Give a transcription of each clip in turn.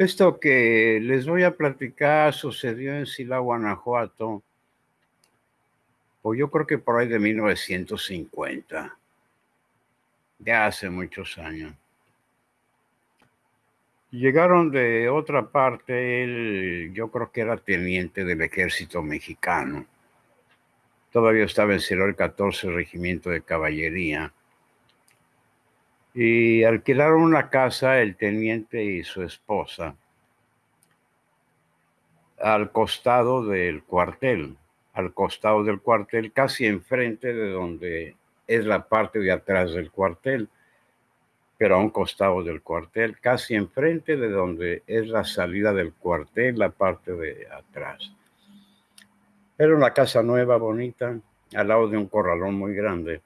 Esto que les voy a platicar sucedió en Sila, Guanajuato, o yo creo que por ahí de 1950, ya hace muchos años. Llegaron de otra parte, él, yo creo que era teniente del ejército mexicano. Todavía estaba en Ciro el 14 Regimiento de Caballería y alquilaron una casa el teniente y su esposa al costado del cuartel, al costado del cuartel, casi enfrente de donde es la parte de atrás del cuartel, pero a un costado del cuartel, casi enfrente de donde es la salida del cuartel, la parte de atrás. Era una casa nueva, bonita, al lado de un corralón muy grande.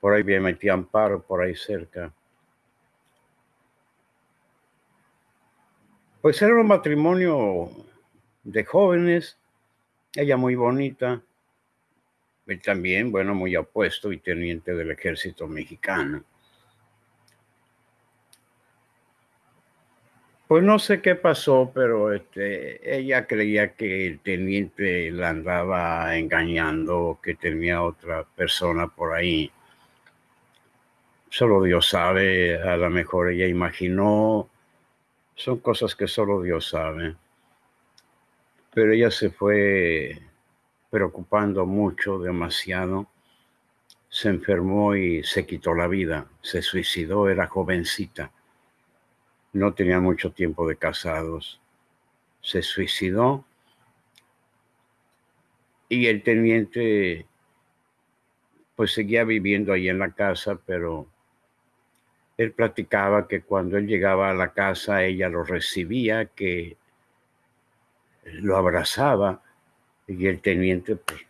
Por ahí bien metí Amparo, por ahí cerca. Pues era un matrimonio de jóvenes, ella muy bonita, él también, bueno, muy apuesto y teniente del ejército mexicano. Pues no sé qué pasó, pero este, ella creía que el teniente la andaba engañando, que tenía otra persona por ahí. Solo Dios sabe, a lo mejor ella imaginó, son cosas que solo Dios sabe. Pero ella se fue preocupando mucho, demasiado. Se enfermó y se quitó la vida, se suicidó, era jovencita. No tenía mucho tiempo de casados. Se suicidó y el teniente pues seguía viviendo ahí en la casa, pero él platicaba que cuando él llegaba a la casa, ella lo recibía, que lo abrazaba, y el teniente, pues,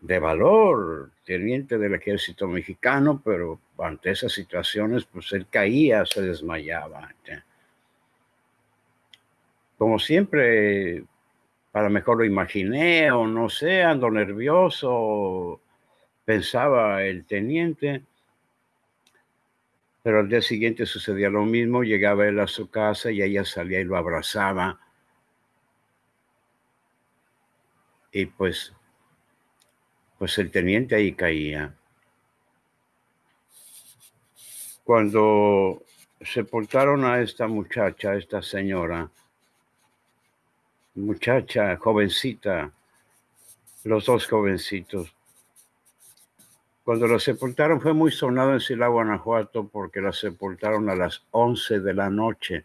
de valor, teniente del ejército mexicano, pero ante esas situaciones, pues él caía, se desmayaba. Como siempre, para mejor lo imaginé, o no sé, ando nervioso, pensaba el teniente, pero al día siguiente sucedía lo mismo, llegaba él a su casa y ella salía y lo abrazaba. Y pues, pues el teniente ahí caía. Cuando sepultaron a esta muchacha, a esta señora, muchacha, jovencita, los dos jovencitos, cuando la sepultaron fue muy sonado en Sila, Guanajuato, porque la sepultaron a las 11 de la noche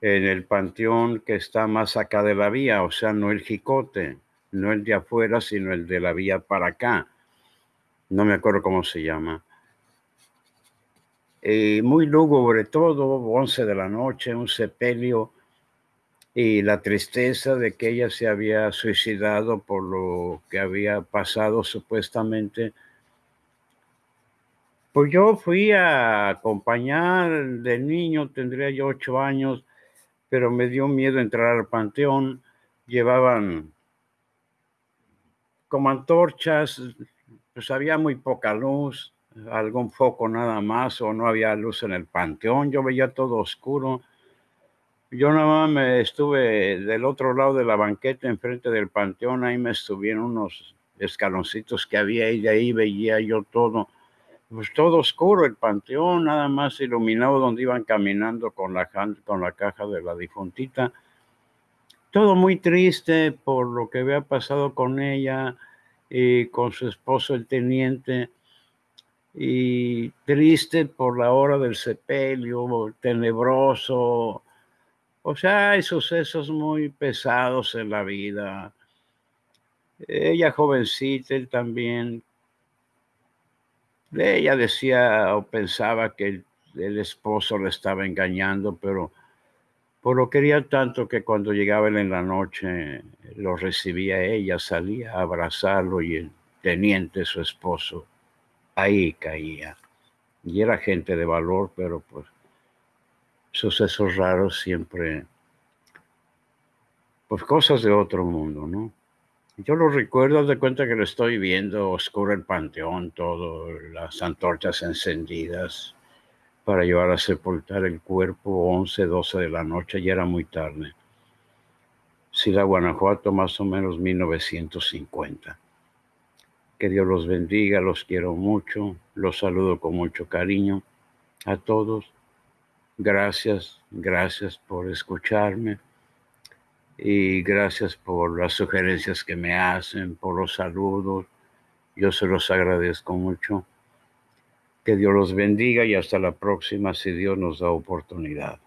en el panteón que está más acá de la vía, o sea, no el Jicote, no el de afuera, sino el de la vía para acá. No me acuerdo cómo se llama. Y muy lúgubre todo, 11 de la noche, un sepelio y la tristeza de que ella se había suicidado por lo que había pasado supuestamente. Pues yo fui a acompañar de niño, tendría yo ocho años, pero me dio miedo entrar al panteón. Llevaban como antorchas, pues había muy poca luz, algún foco nada más, o no había luz en el panteón, yo veía todo oscuro yo nada más me estuve del otro lado de la banqueta, enfrente del panteón, ahí me estuvieron unos escaloncitos que había y de ahí veía yo todo, pues todo oscuro, el panteón nada más iluminado donde iban caminando con la, con la caja de la difuntita. Todo muy triste por lo que había pasado con ella y con su esposo el teniente y triste por la hora del sepelio, tenebroso, o sea, hay sucesos muy pesados en la vida. Ella jovencita, él también. Ella decía o pensaba que el, esposo le estaba engañando, pero por lo quería tanto que cuando llegaba él en la noche lo recibía ella, salía a abrazarlo y el teniente, su esposo, ahí caía. Y era gente de valor, pero pues sucesos raros siempre, pues cosas de otro mundo, ¿no? Yo lo recuerdo de cuenta que lo estoy viendo, oscuro el panteón, todo, las antorchas encendidas, para llevar a sepultar el cuerpo 11, 12 de la noche, ya era muy tarde. Ciudad Guanajuato, más o menos 1950. Que Dios los bendiga, los quiero mucho, los saludo con mucho cariño a todos. Gracias, gracias por escucharme y gracias por las sugerencias que me hacen, por los saludos. Yo se los agradezco mucho. Que Dios los bendiga y hasta la próxima si Dios nos da oportunidad.